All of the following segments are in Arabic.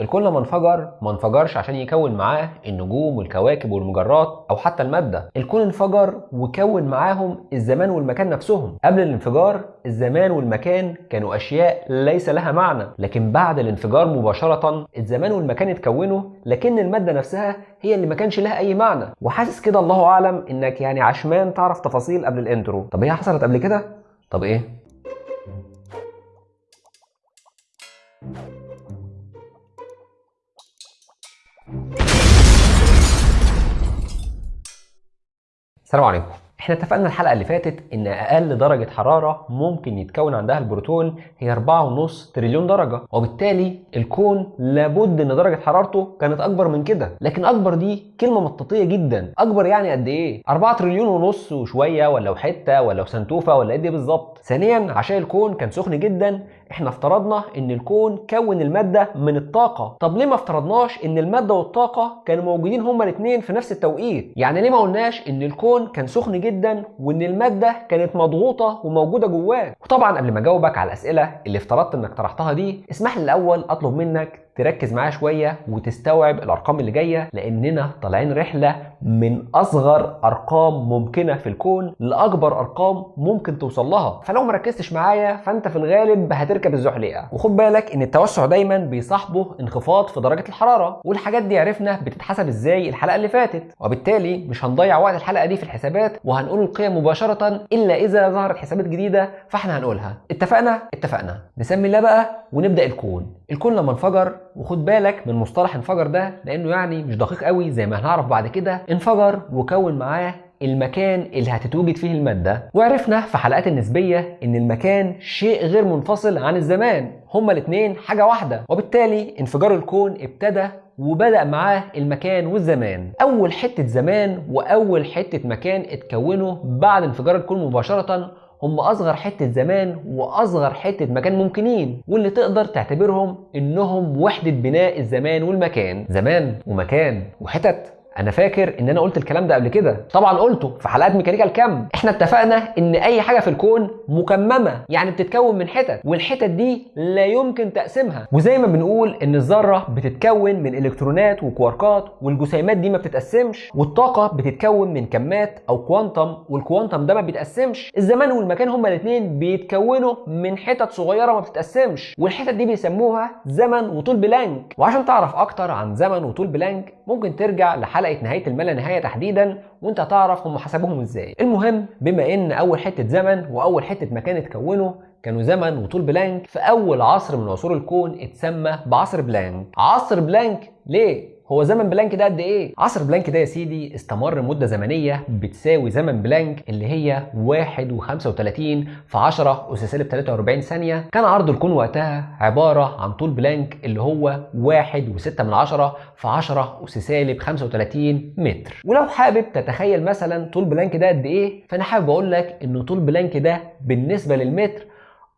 الكون لما انفجر ما انفجرش عشان يكون معاه النجوم والكواكب والمجرات أو حتى المادة. الكون انفجر وكون معاهم الزمان والمكان نفسهم. قبل الانفجار الزمان والمكان كانوا أشياء ليس لها معنى لكن بعد الانفجار مباشرة الزمان والمكان اتكونوا لكن المادة نفسها هي اللي ما كانش لها أي معنى. وحاسس كده الله أعلم إنك يعني عشمان تعرف تفاصيل قبل الانترو طب هي حصلت قبل كده؟ طب إيه؟ السلام عليكم. إحنا اتفقنا الحلقة اللي فاتت إن أقل درجة حرارة ممكن يتكون عندها البروتون هي 4.5 تريليون درجة وبالتالي الكون لابد إن درجة حرارته كانت أكبر من كده. لكن أكبر دي كلمة مطاطية جدا. أكبر يعني قد إيه؟ 4 تريليون ونص وشوية ولا حتة ولا سنتوفة ولا قد إيه بالظبط؟ ثانيا عشان الكون كان سخن جدا إحنا افترضنا إن الكون كون المادة من الطاقة. طب ليه ما افترضناش إن المادة والطاقة كانوا موجودين هما الاثنين في نفس التوقيت؟ يعني ليه ما قلناش إن الكون كان سخن جدا وإن المادة كانت مضغوطة وموجودة جواه؟ وطبعا قبل ما أجاوبك على الأسئلة اللي افترضت إنك طرحتها دي اسمح لي الأول أطلب منك تركز معايا شوية وتستوعب الأرقام اللي جاية لأننا طالعين رحلة من أصغر أرقام ممكنة في الكون لأكبر أرقام ممكن توصل لها. فلو ما ركزتش معايا فأنت في الغالب هتركب الزحليقة. وخد بالك إن التوسع دايما بيصاحبه انخفاض في درجة الحرارة والحاجات دي عرفنا بتتحسب إزاي الحلقة اللي فاتت. وبالتالي مش هنضيع وقت الحلقة دي في الحسابات وهنقول القيم مباشرة إلا إذا ظهرت حسابات جديدة فإحنا هنقولها. اتفقنا؟ اتفقنا. نسمي الله بقى ونبدأ الكون. الكون لما انفجر وخد بالك من مصطلح انفجر ده لأنه يعني مش دقيق قوي زي ما هنعرف بعد كده. انفجر وكون معاه المكان اللي هتتوجد فيه المادة. وعرفنا في حلقات النسبية إن المكان شيء غير منفصل عن الزمان. هما الاتنين حاجة واحدة. وبالتالي انفجار الكون ابتدى وبدأ معاه المكان والزمان. أول حتة زمان وأول حتة مكان اتكونوا بعد انفجار الكون مباشرة هم أصغر حتة زمان وأصغر حتة مكان ممكنين واللي تقدر تعتبرهم إنهم وحدة بناء الزمان والمكان. زمان ومكان وحتت. أنا فاكر إن أنا قلت الكلام ده قبل كده. طبعا قلته في حلقات ميكانيكا الكم إحنا اتفقنا إن أي حاجة في الكون مكممة يعني بتتكون من حتت والحتت دي لا يمكن تقسيمها. وزي ما بنقول إن الذرة بتتكون من إلكترونات وكواركات والجسيمات دي ما بتتقسمش والطاقة بتتكون من كمات أو كوانتم والكوانتم ده ما بيتقسمش. الزمان والمكان هما الاثنين بيتكونوا من حتت صغيرة ما بتتقسمش والحتت دي بيسموها زمن وطول بلانك. وعشان تعرف أكتر عن زمن وطول بلانك ممكن ترجع لحلقة حلقة نهاية المالانهاية تحديدا وأنت هتعرف هم حسبوهم إزاي. المهم بما إن أول حتة زمن وأول حتة مكان اتكونوا كانوا زمن وطول بلانك في اول عصر من عصور الكون اتسمى بعصر بلانك. عصر بلانك ليه؟ هو زمن بلانك ده قد إيه؟ عصر بلانك ده يا سيدي استمر مدة زمنية بتساوي زمن بلانك اللي هي 1 و35 في 10 أس سالب 43 ثانية، كان عرض الكون وقتها عبارة عن طول بلانك اللي هو 1 و6 من 10 في 10 أس سالب 35 متر، ولو حابب تتخيل مثلا طول بلانك ده قد إيه؟ فأنا حابب أقول لك إن طول بلانك ده بالنسبة للمتر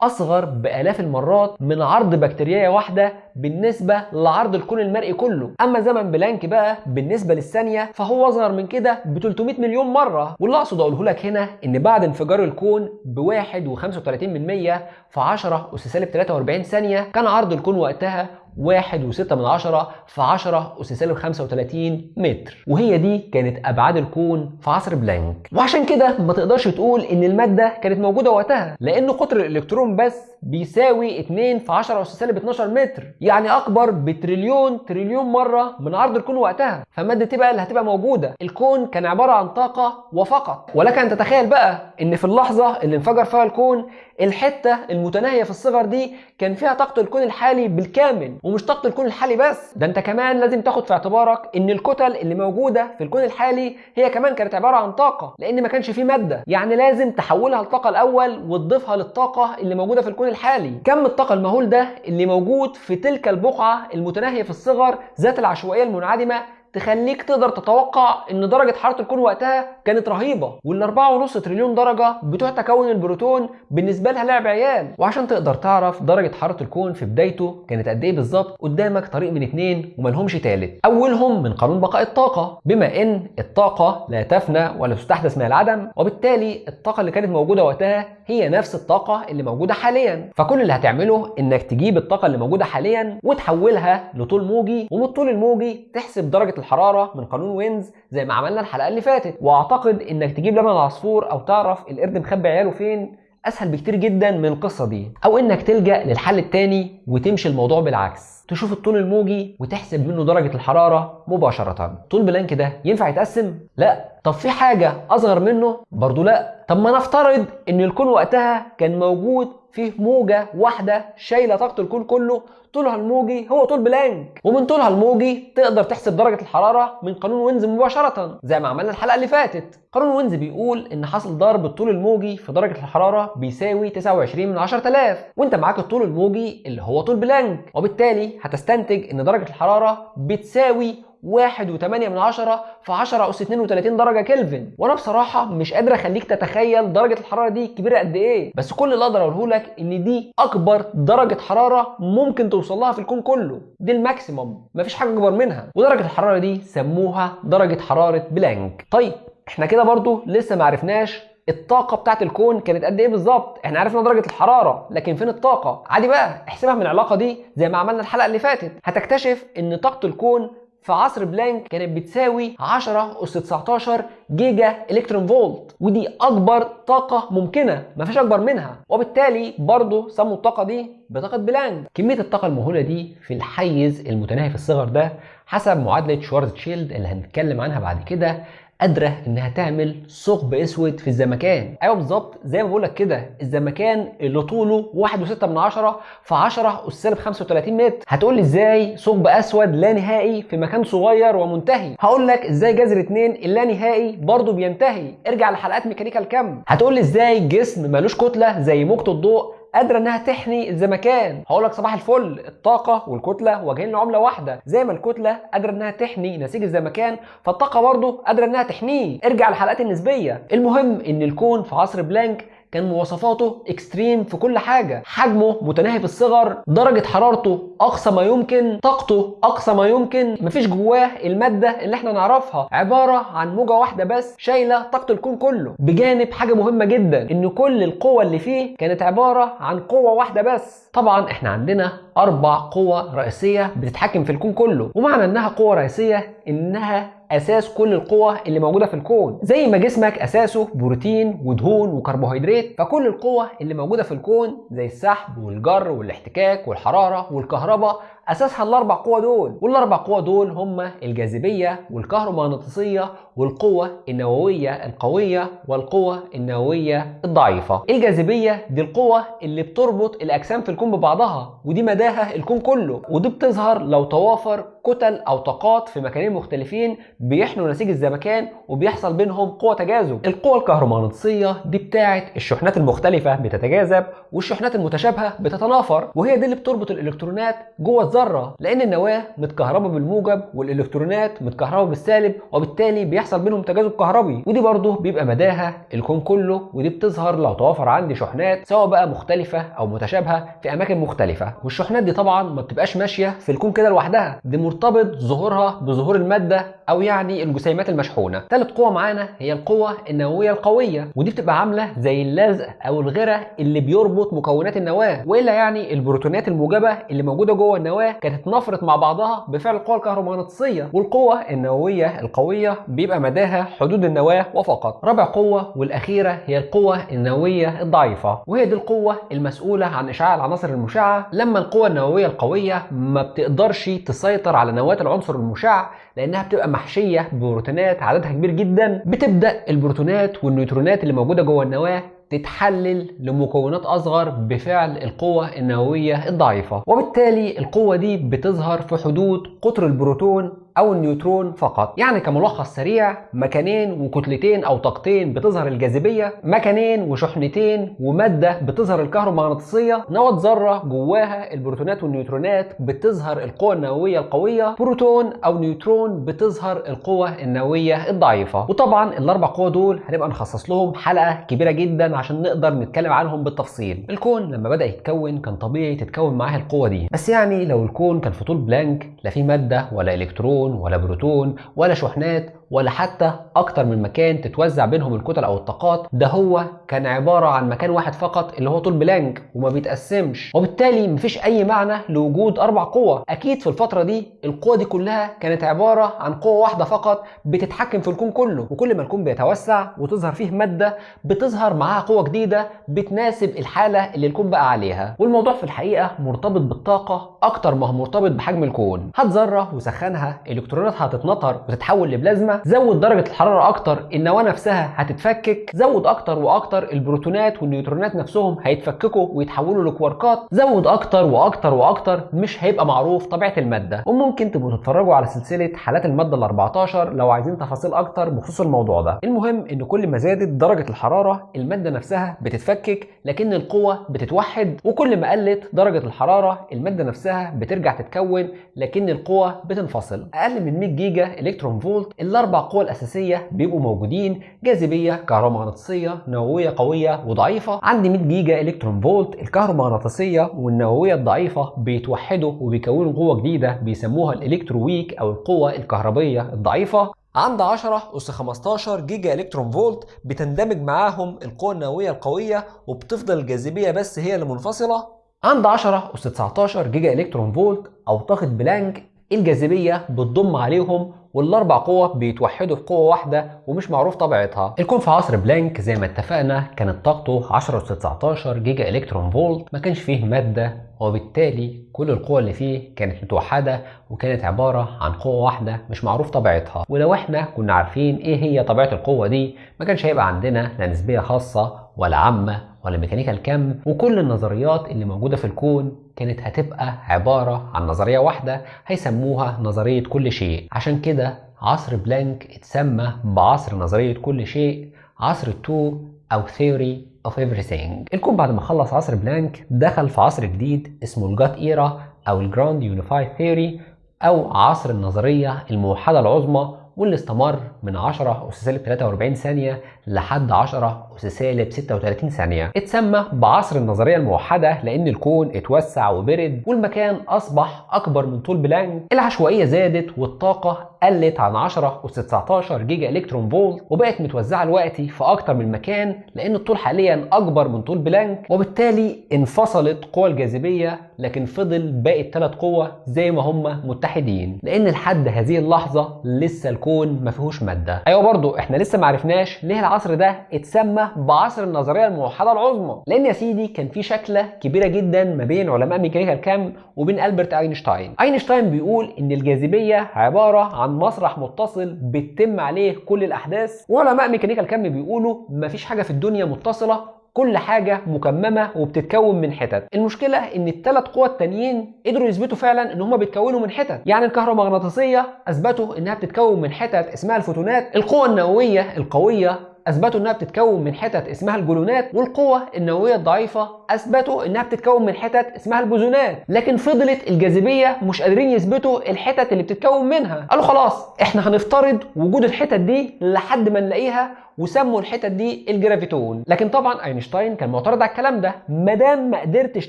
أصغر بآلاف المرات من عرض بكتيريا واحدة بالنسبة لعرض الكون المرئي كله. أما زمن بلانك بقى بالنسبة للثانية فهو أصغر من كده ب 300 مليون مرة. واللي أقصد أقوله لك هنا إن بعد انفجار الكون ب 1 و35 من 100 في 10 اس سالب 43 ثانية كان عرض الكون وقتها واحد وستة من عشرة في عشرة أس سالب 35 متر. وهي دي كانت أبعاد الكون في عصر بلانك. وعشان كده ما تقدرش تقول إن المادة كانت موجودة وقتها لأن قطر الإلكترون بس بيساوي 2 في 10 أس سالب 12 متر يعني أكبر بتريليون تريليون مرة من عرض الكون وقتها. فمادة إيه بقى اللي هتبقى موجودة. الكون كان عبارة عن طاقة وفقط. ولك أن تتخيل بقى إن في اللحظة اللي انفجر فيها الكون الحتة المتناهية في الصغر دي كان فيها طاقة الكون الحالي بالكامل. ومش طاقة الكون الحالي بس. ده انت كمان لازم تاخد في اعتبارك إن الكتل اللي موجودة في الكون الحالي هي كمان كانت عبارة عن طاقة لأن ما كانش فيه مادة. يعني لازم تحولها لطاقة الأول وتضيفها للطاقة اللي موجودة في الكون الحالي. كم الطاقة المهول ده اللي موجود في تلك البقعة المتناهية في الصغر ذات العشوائية المنعدمة تخليك تقدر تتوقع إن درجة حراره الكون وقتها كانت رهيبة وال 4.5 تريليون درجة بتوع تكون البروتون بالنسبة لها لعب عيال. وعشان تقدر تعرف درجة حراره الكون في بدايته كانت قد إيه بالظبط قدامك طريق من اتنين وملهمش تالت. أولهم من قانون بقاء الطاقة بما إن الطاقة لا تفنى ولا تستحدث من العدم وبالتالي الطاقة اللي كانت موجودة وقتها هي نفس الطاقة اللي موجودة حاليا. فكل اللي هتعمله إنك تجيب الطاقة اللي موجودة حاليا وتحولها لطول موجي ومن الطول الموجي تحسب درجة الحرارة من قانون وينز زي ما عملنا الحلقة اللي فاتت. وأعتقد إنك تجيب لبن العصفور أو تعرف القرد مخبي عياله فين أسهل بكتير جدا من القصة دي. أو إنك تلجأ للحل التاني وتمشي الموضوع بالعكس. تشوف الطول الموجي وتحسب منه درجة الحرارة مباشرة. طول بلانك ده ينفع يتقسم؟ لا. طب في حاجة أصغر منه؟ برضو لا. طب ما نفترض إن الكون وقتها كان موجود فيه موجة واحدة شايلة طاقة الكون كله طولها الموجي هو طول بلانك. ومن طولها الموجي تقدر تحسب درجة الحرارة من قانون وينز مباشرة زي ما عملنا الحلقة اللي فاتت. قانون وينز بيقول إن حاصل ضرب الطول الموجي في درجة الحرارة بيساوي 29 من 10000 وأنت معاك الطول الموجي اللي هو طول بلانك. وبالتالي هتستنتج إن درجة الحرارة بتساوي واحد وتمانية من عشرة في عشرة أس 32 درجة كلفن. وأنا بصراحة مش قادر أخليك تتخيل درجة الحرارة دي كبيرة قد إيه. بس كل اللي أقدر أقوله لك إن دي أكبر درجة حرارة ممكن توصل لها في الكون كله. دي ال maximum. مفيش حاجة أكبر منها. ودرجة الحرارة دي سموها درجة حرارة بلانك. طيب إحنا كده برضو لسه معرفناش الطاقة بتاعت الكون كانت قد إيه بالظبط؟ إحنا عرفنا درجة الحرارة، لكن فين الطاقة؟ عادي بقى احسبها من العلاقة دي زي ما عملنا الحلقة اللي فاتت، هتكتشف إن طاقة الكون في عصر بلانك كانت بتساوي 10 أس 19 جيجا إلكترون فولت ودي أكبر طاقة ممكنة مفيش أكبر منها وبالتالي برضه سموا الطاقة دي بطاقة بلانك كمية الطاقة المهولة دي في الحيز المتناهي في الصغر ده حسب معادلة شوارزشيلد اللي هنتكلم عنها بعد كده قادرة إنها تعمل ثقب أسود في الزمكان. أيوه بالظبط زي ما بقول لك كده الزمكان اللي طوله 1.6 من 10 في 10 اس سالب 35 متر. هتقول لي إزاي ثقب أسود لا نهائي في مكان صغير ومنتهي؟ هقول لك إزاي جذر 2 اللانهائي برضه بينتهي. ارجع لحلقات ميكانيكا الكم. هتقول لي إزاي جسم ملوش كتلة زي موجة الضوء قادرة إنها تحني الزمكان. هقول لك صباح الفل. الطاقة والكتلة واجهين لعملة واحدة. زي ما الكتلة قادرة إنها تحني نسيج الزمكان فالطاقة برضه قادرة إنها تحنيه ارجع للحلقات النسبية. المهم إن الكون في عصر بلانك كان مواصفاته extreme في كل حاجة. حجمه متناهي في الصغر درجة حرارته أقصى ما يمكن طاقته أقصى ما يمكن. مفيش جواه المادة اللي إحنا نعرفها. عبارة عن موجة واحدة بس شايلة طاقة الكون كله. بجانب حاجة مهمة جدا إن كل القوى اللي فيه كانت عبارة عن قوة واحدة بس. طبعا إحنا عندنا أربع قوى رئيسية بتتحكم في الكون كله. ومعنى إنها قوة رئيسية إنها أساس كل القوى اللي موجودة في الكون. زي ما جسمك أساسه بروتين ودهون وكربوهيدرات فكل القوى اللي موجودة في الكون زي السحب والجر والاحتكاك والحرارة والكهرباء أساسها الأربع قوى دول. والأربع قوى دول هما الجاذبية والكهرومغناطيسية والقوة النووية القوية والقوة النووية الضعيفة. الجاذبية دي القوة اللي بتربط الأجسام في الكون ببعضها ودي مداها الكون كله. ودي بتظهر لو توافر كتل أو طاقات في مكانين مختلفين بيحنوا نسيج الزمكان وبيحصل بينهم قوة تجاذب. القوة الكهرومغناطيسية دي بتاعه الشحنات المختلفة بتتجاذب والشحنات المتشابهة بتتنافر وهي دي اللي بتربط الإلكترونات جوه الذره لأن النواة متكهربة بالموجب والإلكترونات متكهربة بالسالب وبالتالي بيحصل بينهم تجاذب كهربي. ودي برضه بيبقى مداها الكون كله ودي بتظهر لو توافر عندي شحنات سواء بقى مختلفة أو متشابهة في أماكن مختلفة. والشحنات دي طبعا ما بتبقاش ماشية في الكون كده لوحدها. دي مرتبط ظهورها بظهور المادة أو يعني الجسيمات المشحونة. ثالث قوة معانا هي القوة النووية القوية ودي بتبقى عاملة زي اللزق أو الغرة اللي بيربط مكونات النواة وإلا يعني البروتونات الموجبة اللي موجودة جوه النواة كانت اتنافرت مع بعضها بفعل القوه الكهرومغناطيسية والقوة النووية القوية بيبقى مداها حدود النواة وفقط. رابع قوة والأخيرة هي القوة النووية الضعيفة وهي دي القوة المسؤولة عن إشعاع العناصر المشعة. لما القوة النووية القوية ما بتقدرش تسيطر على نواة العنصر المشع لأنها بتبقى محشية ببروتونات عددها كبير جدا بتبدأ البروتونات والنيوترونات اللي موجودة جوه النواة تتحلل لمكونات أصغر بفعل القوة النووية الضعيفة. وبالتالي القوة دي بتظهر في حدود قطر البروتون أو النيوترون فقط. يعني كملخص سريع مكانين وكتلتين أو طاقتين بتظهر الجاذبية مكانين وشحنتين ومادة بتظهر الكهرومغناطيسية نواة ذرة جواها البروتونات والنيوترونات بتظهر القوة النووية القوية بروتون أو نيوترون بتظهر القوة النووية الضعيفة. وطبعا الأربع قوى دول هنبقى نخصص لهم حلقة كبيرة جدا عشان نقدر نتكلم عنهم بالتفصيل. الكون لما بدأ يتكون كان طبيعي تتكون معاه القوة دي. بس يعني لو الكون كان في طول بلانك لا في مادة ولا إلكترون ولا بروتون ولا شحنات ولا حتى أكتر من مكان تتوزع بينهم الكتل أو الطاقات. ده هو كان عبارة عن مكان واحد فقط اللي هو طول بلانك وما بيتقسمش. وبالتالي مفيش أي معنى لوجود أربع قوى أكيد في الفترة دي القوى دي كلها كانت عبارة عن قوة واحدة فقط بتتحكم في الكون كله. وكل ما الكون بيتوسع وتظهر فيه مادة بتظهر معاها قوة جديدة بتناسب الحالة اللي الكون بقى عليها. والموضوع في الحقيقة مرتبط بالطاقة أكتر ما هو مرتبط بحجم الكون. هات ذرة وسخنها. الكترونات هتتنطر وتتحول لبلازما. زود درجة الحرارة أكتر النواة نفسها هتتفكك. زود أكتر وأكتر البروتونات والنيوترونات نفسهم هيتفككوا ويتحولوا لكواركات. زود أكتر وأكتر وأكتر مش هيبقى معروف طبيعة المادة. وممكن تبقوا تتفرجوا على سلسلة حالات المادة ال 14 لو عايزين تفاصيل أكتر بخصوص الموضوع ده. المهم إن كل ما زادت درجة الحرارة المادة نفسها بتتفكك لكن القوة بتتوحد. وكل ما قلت درجة الحرارة المادة نفسها بترجع تتكون لكن القوة بتنفصل. أقل من 100 جيجا إلكترون فولت الأربع قوى الأساسية بيبقوا موجودين جاذبية كهرومغناطيسية نووية قوية وضعيفة عند 100 جيجا إلكترون فولت الكهرومغناطيسية والنووية الضعيفة بيتوحدوا وبيكونوا قوة جديدة بيسموها ال electroweak أو القوة الكهربية الضعيفة. عند 10 أس 15 جيجا إلكترون فولت بتندمج معاهم القوة النووية القوية وبتفضل الجاذبية بس هي اللي منفصلة. عند 10 أس 19 جيجا إلكترون فولت أو طاقة بلانك الجاذبية بتضم عليهم والأربع قوى بيتوحدوا في قوة واحدة ومش معروف طبيعتها. الكون في عصر بلانك زي ما اتفقنا كانت طاقته 10 اس 19 جيجا إلكترون فولت ما كانش فيه مادة وبالتالي كل القوى اللي فيه كانت متوحدة وكانت عبارة عن قوة واحدة مش معروف طبيعتها. ولو إحنا كنا عارفين إيه هي طبيعة القوة دي ما كانش هيبقى عندنا لا نسبية خاصة ولا عامة ولا ميكانيكا الكم وكل النظريات اللي موجودة في الكون كانت هتبقى عبارة عن نظرية واحدة هيسموها نظرية كل شيء. عشان كده عصر بلانك اتسمى بعصر نظرية كل شيء عصر ال TOE أو theory of everything. الكون بعد ما خلص عصر بلانك دخل في عصر جديد اسمه ال GUT era أو ال grand unified theory أو عصر النظرية الموحدة العظمى واللي استمر من 10 أس سالب 43 ثانية لحد 10 أس سالب 36 ثانية. اتسمى بعصر النظرية الموحدة لأن الكون اتوسع وبرد والمكان أصبح أكبر من طول بلانك. العشوائية زادت والطاقة قلت عن 10 أس 19 جيجا إلكترون فولت وبقت متوزعة دلوقتي في أكتر من مكان لأن الطول حاليا أكبر من طول بلانك وبالتالي انفصلت قوى الجاذبية لكن فضل باقي الثلاث قوى زي ما هم متحدين لأن لحد هذه اللحظة لسه الكون ما فيهوش مادة. أيوه برضو إحنا لسه ما عرفناش ليه العصر ده اتسمى بعصر النظرية الموحدة العظمى لأن يا سيدي كان في مشكلة كبيرة جدا ما بين علماء ميكانيكا الكم وبين ألبرت أينشتاين. أينشتاين بيقول إن الجاذبية عبارة عن مسرح متصل بتتم عليه كل الأحداث وعلماء ميكانيكا الكم بيقولوا مفيش حاجة في الدنيا متصلة كل حاجة مكممة وبتتكون من حتت. المشكلة إن الثلاث قوى التانيين قدروا يثبتوا فعلا إن هما بيتكونوا من حتت. يعني الكهرومغناطيسية أثبتوا إنها بتتكون من حتت اسمها الفوتونات. القوة النووية القوية أثبتوا إنها بتتكون من حتت اسمها الجلونات والقوة النووية الضعيفة أثبتوا إنها بتتكون من حتت اسمها البوزونات. لكن فضلت الجاذبية مش قادرين يثبتوا الحتت اللي بتتكون منها. قالوا خلاص إحنا هنفترض وجود الحتت دي لحد ما نلاقيها وسموا الحتت دي ال graviton. لكن طبعا أينشتاين كان معترض على الكلام ده. ما دام ما قدرتش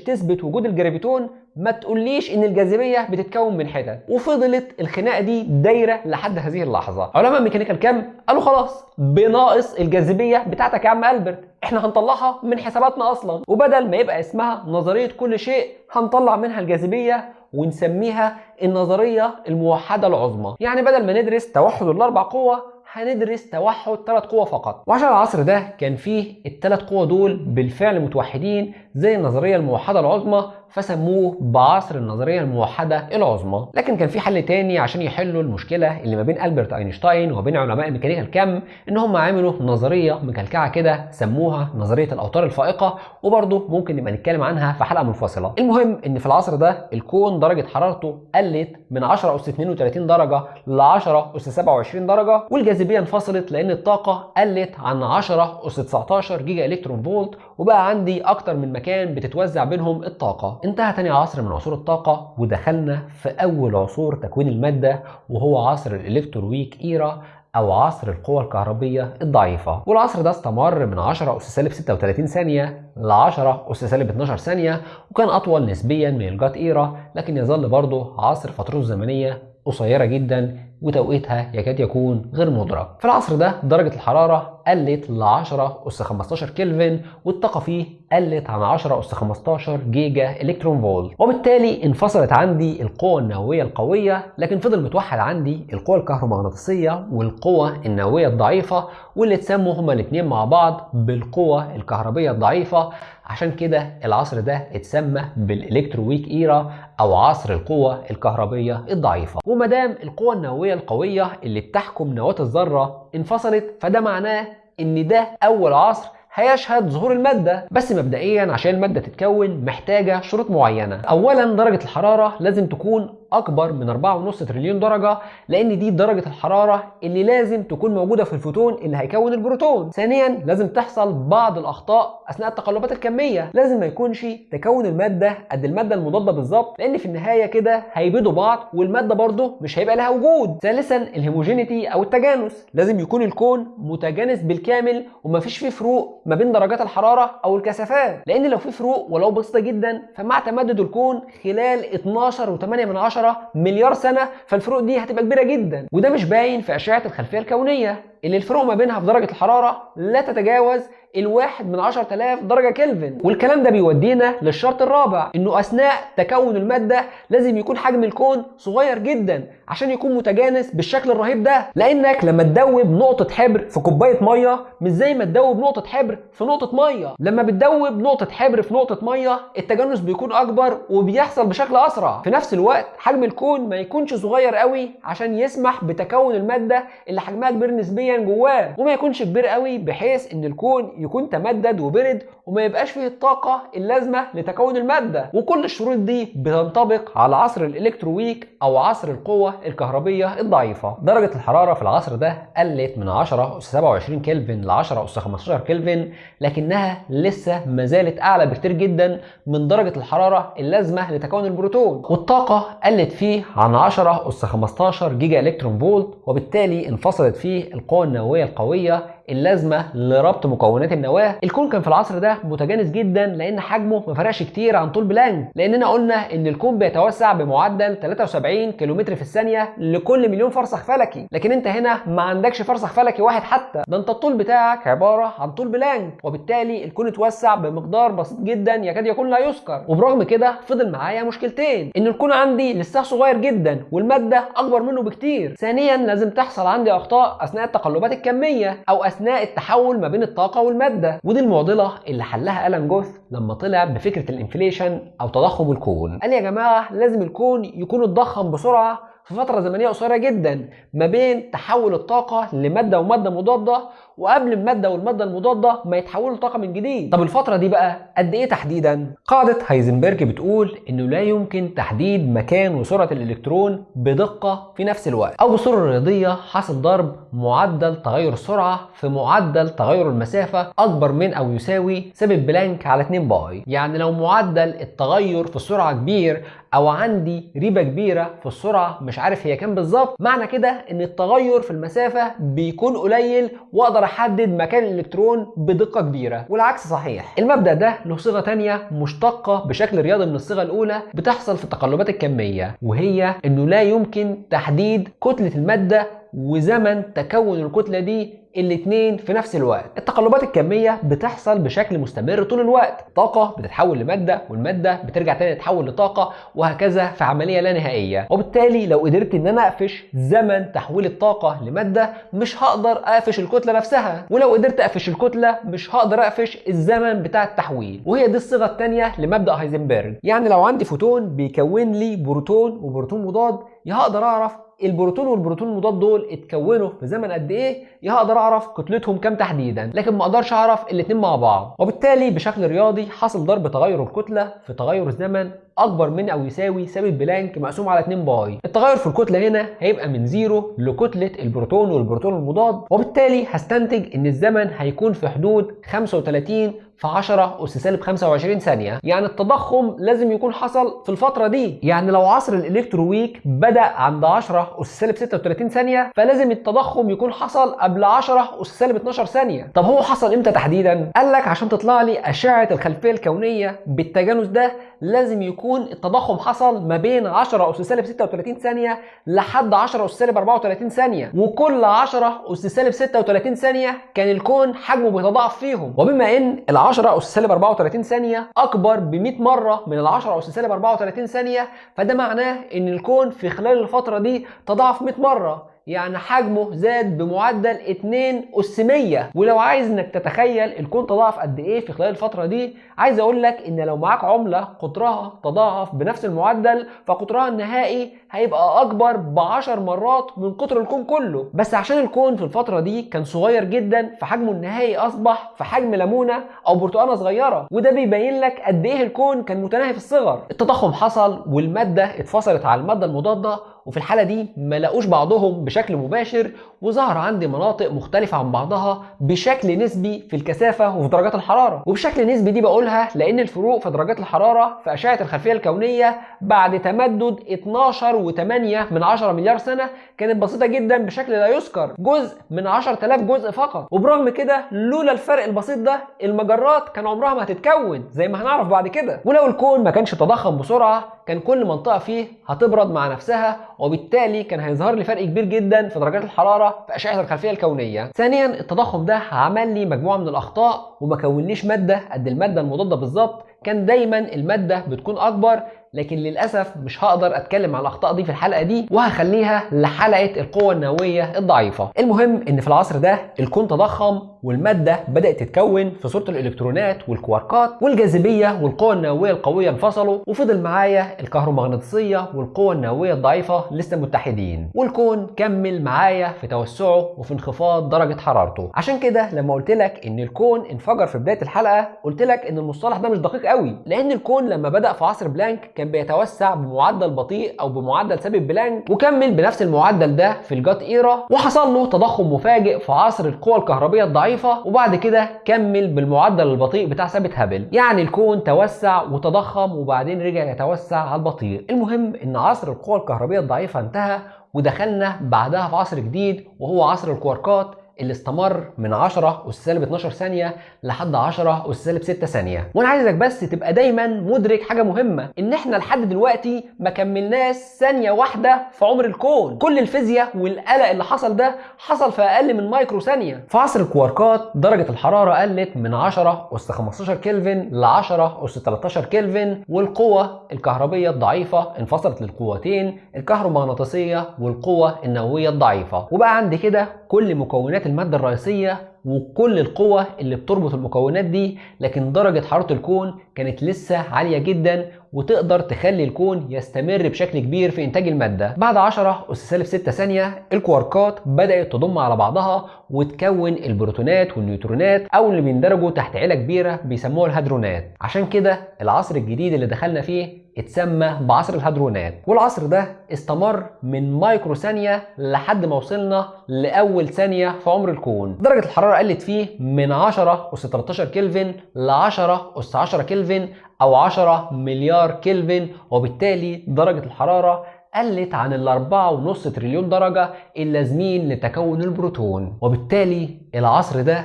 تثبت وجود ال graviton ما تقوليش إن الجاذبية بتتكون من حتت. وفضلت الخناقة دي دايرة لحد هذه اللحظة. علماء ميكانيكا الكم قالوا خلاص بناقص الجاذبية بتاعتك يا عم ألبرت. إحنا هنطلعها من حساباتنا أصلا. وبدل ما يبقى اسمها نظرية كل شيء هنطلع منها الجاذبية ونسميها النظرية الموحدة العظمى. يعني بدل ما ندرس توحد الأربع قوى هندرس توحد ثلاث قوى فقط. وعشان العصر ده كان فيه الثلاث قوى دول بالفعل متوحدين زي النظرية الموحدة العظمى فسموه بعصر النظرية الموحدة العظمى. لكن كان في حل تاني عشان يحلوا المشكلة اللي ما بين ألبرت أينشتاين وبين علماء ميكانيكا الكم إن هم عملوا نظرية مكلكعة كده سموها نظرية الأوتار الفائقة وبرضه ممكن نبقى نتكلم عنها في حلقة منفصلة. المهم إن في العصر ده الكون درجة حرارته قلت من 10 اس 32 درجة ل 10 اس 27 درجة والجاذبية انفصلت لأن الطاقة قلت عن 10 اس 19 جيجا إلكترون فولت وبقى عندي أكتر من مكان بتتوزع بينهم الطاقة. انتهى تاني عصر من عصور الطاقة ودخلنا في أول عصور تكوين المادة وهو عصر ال electroweak era أو عصر القوى الكهربية الضعيفة. والعصر ده استمر من 10 أس سالب 36 ثانية ل 10 أس سالب 12 ثانية وكان أطول نسبيا من ال GUT era لكن يظل برضه عصر فترته الزمنيه قصيرة جدا وتوقيتها يكاد يكون غير مدرك. في العصر ده درجة الحرارة قلت ل 10 أس 15 كلفن والطاقة فيه قلت عن 10 أس 15 جيجا إلكترون فولت. وبالتالي انفصلت عندي القوة النووية القوية لكن فضل متوحد عندي القوة الكهرومغناطيسية والقوة النووية الضعيفة واللي اتسموا هما الاثنين مع بعض بالقوة الكهربية الضعيفة. عشان كده العصر ده اتسمى بالالكترويك إيرا أو عصر القوة الكهربية الضعيفة. ومادام القوة النووية القوية اللي بتحكم نواة الذرة انفصلت فده معناه إن ده أول عصر هيشهد ظهور المادة. بس مبدئيا عشان المادة تتكون محتاجة شروط معينة. أولا درجة الحرارة لازم تكون أكبر من 4.5 تريليون درجة لأن دي درجة الحرارة اللي لازم تكون موجودة في الفوتون اللي هيكون البروتون. ثانيا لازم تحصل بعض الأخطاء أثناء التقلبات الكمية. لازم ما يكونش تكون المادة قد المادة المضادة بالظبط لأن في النهاية كده هيبيدوا بعض والمادة برضه مش هيبقى لها وجود. ثالثا ال homogeneity أو التجانس. لازم يكون الكون متجانس بالكامل ومفيش فيه فروق ما بين درجات الحرارة أو الكثافات. لأن لو في فروق ولو بسيطة جدا فمع تمدد الكون خلال 12 و8 من 10 مليار سنة فالفروق دي هتبقى كبيرة جدا. وده مش باين في أشعة الخلفية الكونية. اللي الفروق ما بينها في درجة الحرارة لا تتجاوز الواحد من 10000 درجة كلفن. والكلام ده بيودينا للشرط الرابع إنه أثناء تكون المادة لازم يكون حجم الكون صغير جدا عشان يكون متجانس بالشكل الرهيب ده. لأنك لما تدوب نقطة حبر في كوباية مية مش زي ما تدوب نقطة حبر في نقطة مية. لما بتدوب نقطة حبر في نقطة مية التجانس بيكون أكبر وبيحصل بشكل أسرع. في نفس الوقت حجم الكون ما يكونش صغير قوي عشان يسمح بتكون المادة اللي حجمها كبير نسبيا جواه وما يكونش كبير قوي بحيث إن الكون يكون تمدد وبرد وما يبقاش فيه الطاقة اللازمة لتكون المادة. وكل الشروط دي بتنطبق على عصر ال electroweak أو عصر القوة الكهربية الضعيفة. درجة الحرارة في العصر ده قلت من 10 أس 27 كلفن ل 10 أس 15 كلفن لكنها لسه ما زالت أعلى بكتير جدا من درجة الحرارة اللازمة لتكون البروتون. والطاقة قلت فيه عن 10 أس 15 جيجا إلكترون فولت وبالتالي انفصلت فيه القوة النووية القوية اللازمة لربط مكونات النواة. الكون كان في العصر ده متجانس جدا لأن حجمه ما فرقش كتير عن طول بلانك. لاننا قلنا إن الكون بيتوسع بمعدل 73 كيلومتر في الثانية لكل مليون فرسخ فلكي. لكن أنت هنا ما عندكش فرسخ فلكي واحد حتى. ده أنت الطول بتاعك عبارة عن طول بلانك. وبالتالي الكون اتوسع بمقدار بسيط جدا يكاد يكون لا يذكر. وبرغم كده فضل معايا مشكلتين. إن الكون عندي لسه صغير جدا والمادة أكبر منه بكتير. ثانيا لازم تحصل عندي أخطاء أثناء التقلبات الكمية أو أثناء التحول ما بين الطاقة والمادة. ودي المعضلة اللي حلها ألان جوث لما طلع بفكرة ال inflation أو تضخم الكون. قال يا جماعة لازم الكون يكون اتضخم بسرعة في فترة زمنية قصيرة جدا ما بين تحول الطاقة لمادة ومادة مضادة وقبل المادة والمادة المضادة ما يتحولوا لطاقة من جديد. طب الفترة دي بقى قد إيه تحديدا؟ قاعدة هايزنبرج بتقول إنه لا يمكن تحديد مكان وسرعة الإلكترون بدقة في نفس الوقت أو بصورة رياضية حاصل ضرب معدل تغير السرعة في معدل تغير المسافة أكبر من أو يساوي ثابت بلانك على 2 pi. يعني لو معدل التغير في السرعة كبير أو عندي ريبة كبيرة في السرعة مش عارف هي كام بالظبط. معنى كده إن التغير في المسافة بيكون قليل وأقدر أحدد مكان الإلكترون بدقة كبيرة. والعكس صحيح. المبدأ ده له صيغة تانية مشتقة بشكل رياضي من الصيغة الأولى بتحصل في التقلبات الكمية وهي إنه لا يمكن تحديد كتلة المادة وزمن تكون الكتلة دي الاتنين في نفس الوقت. التقلبات الكمية بتحصل بشكل مستمر طول الوقت. طاقة بتتحول لمادة والمادة بترجع تاني تتحول لطاقة وهكذا في عملية لا نهائية. وبالتالي لو قدرت إن أنا أقفش زمن تحويل الطاقة لمادة مش هقدر أقفش الكتلة نفسها. ولو قدرت أقفش الكتلة مش هقدر أقفش الزمن بتاع التحويل. وهي دي الصيغة الثانية لمبدأ هايزنبرج. يعني لو عندي فوتون بيكون لي بروتون وبروتون مضاد يا هقدر اعرف البروتون والبروتون المضاد دول اتكونوا في زمن قد إيه؟ يا هقدر اعرف كتلتهم كام تحديدا؟ لكن ما أقدرش اعرف الاثنين مع بعض. وبالتالي بشكل رياضي حاصل ضرب تغير الكتلة في تغير الزمن أكبر من أو يساوي ثابت بلانك مقسوم على 2 pi. التغير في الكتلة هنا هيبقى من zero لكتلة البروتون والبروتون المضاد. وبالتالي هستنتج إن الزمن هيكون في حدود 35 في 10 أس سالب 25 ثانية. يعني التضخم لازم يكون حصل في الفترة دي. يعني لو عصر الإلكترويك بدأ عند 10 أس سالب 36 ثانية فلازم التضخم يكون حصل قبل 10 أس سالب 12 ثانية. طب هو حصل إمتى تحديدا؟ قال لك عشان تطلع لي أشعة الخلفية الكونية بالتجانس ده لازم يكون التضخم حصل ما بين 10 أس سالب 36 ثانية لحد 10 أس سالب 34 ثانية. وكل 10 أس سالب 36 ثانية كان الكون حجمه بيتضاعف فيهم. وبما إن 10 أس سالب 34 ثانية أكبر ب 100 مرة من ال 10 أس سالب 34 ثانية فده معناه إن الكون في خلال الفترة دي تضاعف 100 مرة. يعني حجمه زاد بمعدل 2 أس 100 ولو عايز إنك تتخيل الكون تضاعف قد إيه في خلال الفترة دي عايز أقول لك إن لو معاك عملة قطرها تضاعف بنفس المعدل فقطرها النهائي هيبقى أكبر ب 10 مرات من قطر الكون كله. بس عشان الكون في الفترة دي كان صغير جدا فحجمه النهائي أصبح في حجم ليمونة أو برتقانة صغيرة. وده بيبين لك قد إيه الكون كان متناهي في الصغر. التضخم حصل والمادة اتفصلت على المادة المضادة وفي الحالة دي ما لقوش بعضهم بشكل مباشر وظهر عندي مناطق مختلفة عن بعضها بشكل نسبي في الكثافة وفي درجات الحرارة. وبشكل نسبي دي بقولها لأن الفروق في درجات الحرارة في أشعة الخلفية الكونية بعد تمدد 12.8 من 10 مليار سنة كانت بسيطة جدا بشكل لا يذكر جزء من 10000 جزء فقط. وبرغم كده لولا الفرق البسيط ده المجرات كان عمرها ما هتتكون زي ما هنعرف بعد كده. ولو الكون ما كانش تضخم بسرعة كان كل منطقة فيه هتبرد مع نفسها وبالتالي كان هيظهر لي فرق كبير جدا في درجات في اشعه الخلفية الكونية. ثانيا التضخم ده عمل لي مجموعة من الأخطاء وما كونليش مادة قد المادة المضادة بالظبط كان دايما المادة بتكون أكبر لكن للأسف مش هقدر أتكلم عن الأخطاء دي في الحلقة دي وهخليها لحلقة القوة النووية الضعيفة المهم إن في العصر ده الكون تضخم والمادة بدأت تتكون في صورة الإلكترونات والكواركات والجاذبية والقوة النووية القوية انفصلوا وفضل معايا الكهرومغناطيسية والقوة النووية الضعيفة لسه متحدين والكون كمل معايا في توسعه وفي انخفاض درجة حرارته. عشان كده لما قلت لك إن الكون انفجر في بداية الحلقة قلت لك إن المصطلح ده مش دقيق قوي لأن الكون لما بدأ في عصر بلانك كان بيتوسع بمعدل بطيء أو بمعدل ثابت بلانك وكمل بنفس المعدل ده في ال GUT era وحصل له تضخم مفاجئ في عصر القوى الكهربية الضعيفه وبعد كده كمل بالمعدل البطيء بتاع ثابت هابل. يعني الكون توسع وتضخم وبعدين رجع يتوسع على البطيء. المهم إن عصر القوى الكهربية الضعيفة انتهى ودخلنا بعدها في عصر جديد وهو عصر الكواركات اللي استمر من 10 اس سالب 12 ثانية لحد 10 اس سالب 6 ثانية. وأنا عايزك بس تبقى دايما مدرك حاجة مهمة إن إحنا لحد دلوقتي ما كملناش ثانية واحدة في عمر الكون. كل الفيزياء والقلق اللي حصل ده حصل في أقل من مايكرو ثانية. في عصر الكواركات درجة الحرارة قلت من 10 اس 15 كلفن ل 10 اس 13 كلفن والقوة الكهربية الضعيفة انفصلت للقوتين الكهرومغناطيسية والقوة النووية الضعيفة. وبقى عندي كده كل مكونات المادة الرئيسية وكل القوة اللي بتربط المكونات دي لكن درجة حرارة الكون كانت لسه عالية جدا وتقدر تخلي الكون يستمر بشكل كبير في إنتاج المادة. بعد 10 أس سالب 6 ثانية الكواركات بدأت تضم على بعضها وتكون البروتونات والنيوترونات أو اللي بيندرجوا تحت عيلة كبيرة بيسموها الهادرونات. عشان كده العصر الجديد اللي دخلنا فيه اتسمى بعصر الهادرونات. والعصر ده استمر من مايكرو ثانية لحد ما وصلنا لأول ثانية في عمر الكون. درجة الحرارة قلت فيه من 10 أس 13 كلفن ل 10 أس 10 كلفن أو 10 مليار كلفن وبالتالي درجة الحرارة قلت عن الأربعة ونص تريليون درجة اللازمين لتكون البروتون. وبالتالي العصر ده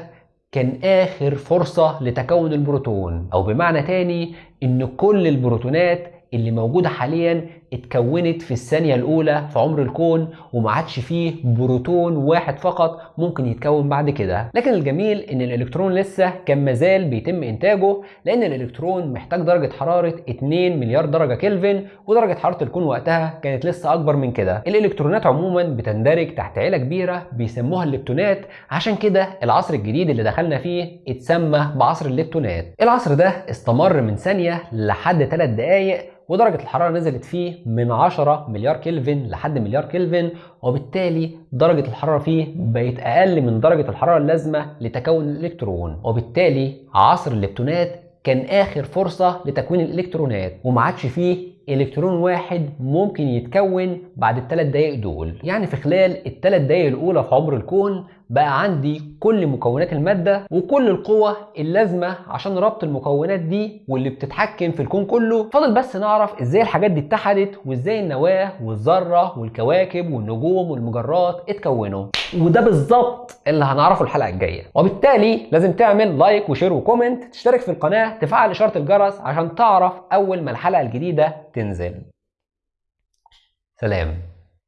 كان آخر فرصة لتكون البروتون. أو بمعنى تاني إن كل البروتونات اللي موجودة حاليا اتكونت في الثانية الأولى في عمر الكون وما عادش فيه بروتون واحد فقط ممكن يتكون بعد كده. لكن الجميل إن الإلكترون لسه كان مازال بيتم إنتاجه لأن الإلكترون محتاج درجة حرارة 2 مليار درجة كلفن ودرجة حرارة الكون وقتها كانت لسه أكبر من كده. الإلكترونات عموما بتندرج تحت عيلة كبيرة بيسموها الليبتونات عشان كده العصر الجديد اللي دخلنا فيه اتسمى بعصر الليبتونات. العصر ده استمر من ثانية لحد 3 دقايق ودرجة الحرارة نزلت فيه من 10 مليار كلفن لحد مليار كلفن وبالتالي درجة الحرارة فيه بقت أقل من درجة الحرارة اللازمة لتكون الإلكترون. وبالتالي عصر الليبتونات كان آخر فرصة لتكوين الإلكترونات وما عادش فيه إلكترون واحد ممكن يتكون بعد الثلاث دقايق دول. يعني في خلال الثلاث دقايق الأولى في عمر الكون بقى عندي كل مكونات المادة وكل القوة اللازمة عشان ربط المكونات دي واللي بتتحكم في الكون كله. فاضل بس نعرف إزاي الحاجات دي اتحدت وإزاي النواة والذرة والكواكب والنجوم والمجرات اتكونوا. وده بالظبط اللي هنعرفه الحلقة الجاية. وبالتالي لازم تعمل like و share و comment تشترك في القناة تفعل إشارة الجرس عشان تعرف أول ما الحلقة الجديدة تنزل. سلام.